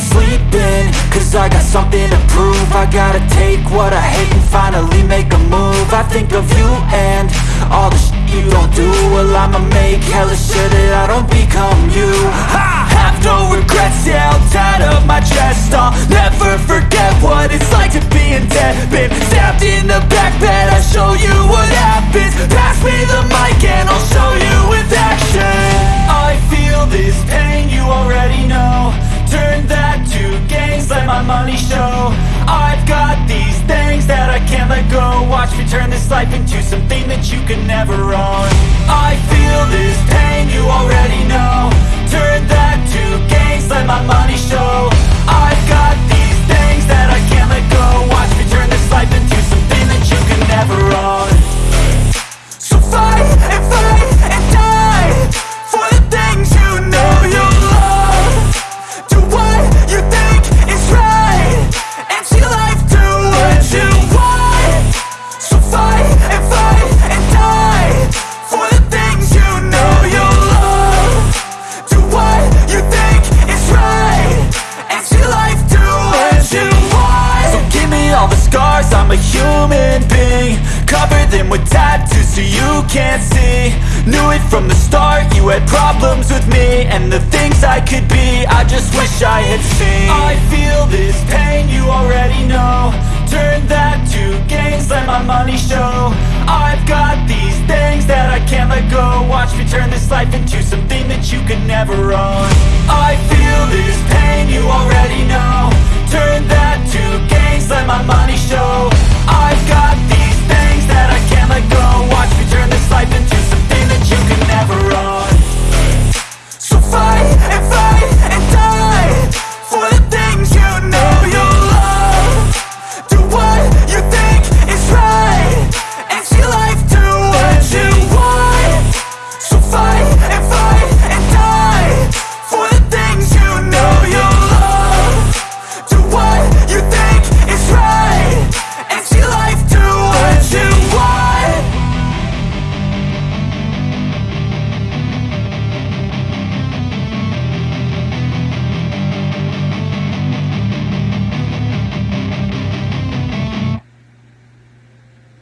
sleeping Cause I got something to prove. I gotta take what I hate and finally make a move. I think of you and all the shit you don't do. Well I'ma make hella sure that I don't become you. Ha! Turn this life into something that you can never own. I I'm a human being Cover them with tattoos so you can't see. Knew it from the start, you had problems with me And the things I could be, I just wish I had seen. I feel this pain, you already know. Turn that to gains, let my money show. I've got these things that I can't let go. Watch me turn this life into something that you can never own